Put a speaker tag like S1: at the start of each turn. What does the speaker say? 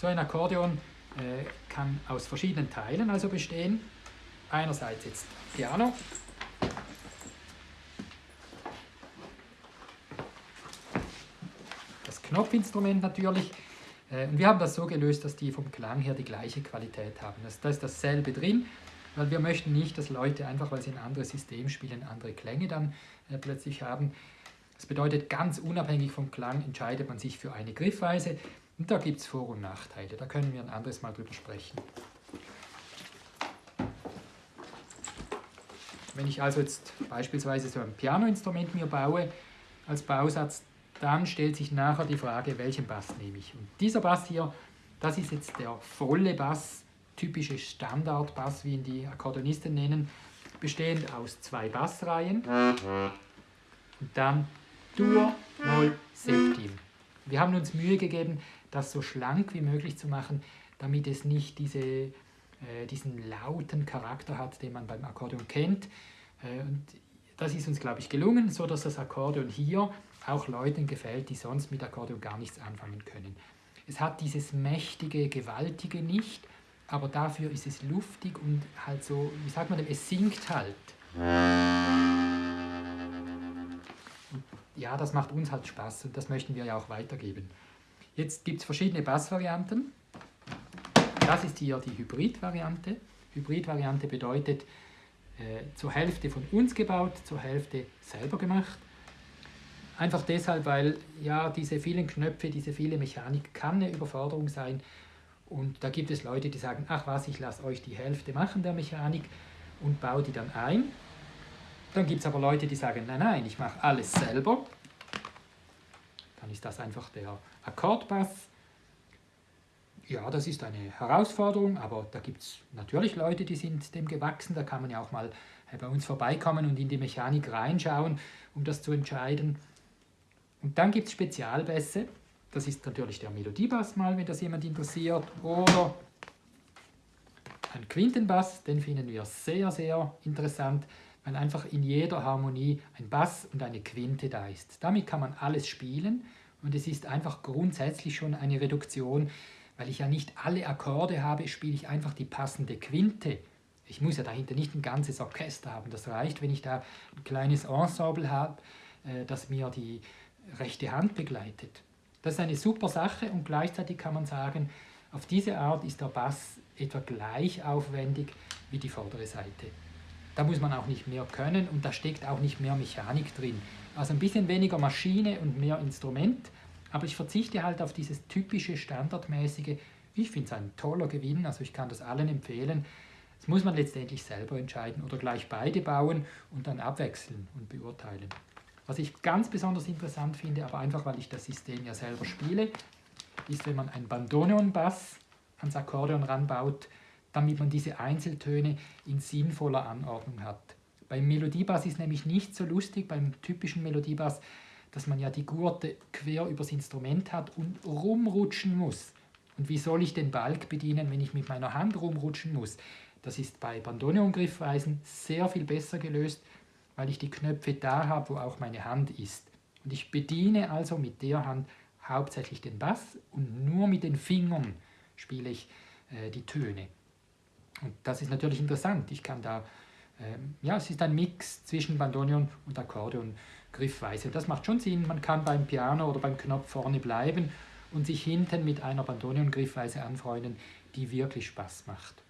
S1: So ein Akkordeon äh, kann aus verschiedenen Teilen also bestehen. Einerseits jetzt Piano. Das Knopfinstrument natürlich. Äh, und wir haben das so gelöst, dass die vom Klang her die gleiche Qualität haben. Da ist dasselbe drin, weil wir möchten nicht, dass Leute einfach, weil sie ein anderes System spielen, andere Klänge dann äh, plötzlich haben. Das bedeutet, ganz unabhängig vom Klang entscheidet man sich für eine Griffweise. Und da gibt es Vor- und Nachteile. Da können wir ein anderes Mal drüber sprechen. Wenn ich also jetzt beispielsweise so ein Pianoinstrument mir baue als Bausatz, dann stellt sich nachher die Frage, welchen Bass nehme ich. Und dieser Bass hier, das ist jetzt der volle Bass, typische Standardbass, wie ihn die Akkordeonisten nennen, bestehend aus zwei Bassreihen und dann Dur, Moll, Septim. Wir haben uns Mühe gegeben, das so schlank wie möglich zu machen, damit es nicht diese, äh, diesen lauten Charakter hat, den man beim Akkordeon kennt. Äh, und das ist uns, glaube ich, gelungen, so dass das Akkordeon hier auch Leuten gefällt, die sonst mit Akkordeon gar nichts anfangen können. Es hat dieses mächtige, gewaltige nicht, aber dafür ist es luftig und halt so, wie sagt man es singt halt. Ja, das macht uns halt Spaß und das möchten wir ja auch weitergeben. Jetzt gibt es verschiedene Bassvarianten. Das ist hier die Hybrid-Variante. Hybrid-Variante bedeutet äh, zur Hälfte von uns gebaut, zur Hälfte selber gemacht. Einfach deshalb, weil ja diese vielen Knöpfe, diese viele Mechanik kann eine Überforderung sein. Und da gibt es Leute, die sagen, ach was, ich lasse euch die Hälfte machen der Mechanik und baue die dann ein. Dann gibt es aber Leute, die sagen, nein, nein, ich mache alles selber. Dann ist das einfach der Akkordbass. Ja, das ist eine Herausforderung, aber da gibt es natürlich Leute, die sind dem gewachsen. Da kann man ja auch mal äh, bei uns vorbeikommen und in die Mechanik reinschauen, um das zu entscheiden. Und dann gibt es Spezialbässe. Das ist natürlich der Melodiebass mal, wenn das jemand interessiert. Oder ein Quintenbass, den finden wir sehr, sehr interessant weil einfach in jeder Harmonie ein Bass und eine Quinte da ist. Damit kann man alles spielen und es ist einfach grundsätzlich schon eine Reduktion, weil ich ja nicht alle Akkorde habe, spiele ich einfach die passende Quinte. Ich muss ja dahinter nicht ein ganzes Orchester haben. Das reicht, wenn ich da ein kleines Ensemble habe, äh, das mir die rechte Hand begleitet. Das ist eine super Sache und gleichzeitig kann man sagen, auf diese Art ist der Bass etwa gleich aufwendig wie die vordere Seite. Da muss man auch nicht mehr können und da steckt auch nicht mehr Mechanik drin. Also ein bisschen weniger Maschine und mehr Instrument, aber ich verzichte halt auf dieses typische, standardmäßige. Ich finde es ein toller Gewinn, also ich kann das allen empfehlen. Das muss man letztendlich selber entscheiden oder gleich beide bauen und dann abwechseln und beurteilen. Was ich ganz besonders interessant finde, aber einfach weil ich das System ja selber spiele, ist, wenn man einen Bandoneon-Bass ans Akkordeon ranbaut, damit man diese Einzeltöne in sinnvoller Anordnung hat. Beim Melodiebass ist nämlich nicht so lustig, beim typischen Melodiebass, dass man ja die Gurte quer übers Instrument hat und rumrutschen muss. Und wie soll ich den Balk bedienen, wenn ich mit meiner Hand rumrutschen muss? Das ist bei Bandoneon-Griffweisen sehr viel besser gelöst, weil ich die Knöpfe da habe, wo auch meine Hand ist. Und ich bediene also mit der Hand hauptsächlich den Bass und nur mit den Fingern spiele ich äh, die Töne. Und das ist natürlich interessant. Ich kann da, ähm, ja, es ist ein Mix zwischen Bandoneon und Akkordeon Griffweise. Das macht schon Sinn. Man kann beim Piano oder beim Knopf vorne bleiben und sich hinten mit einer Bandoneon Griffweise anfreunden, die wirklich Spaß macht.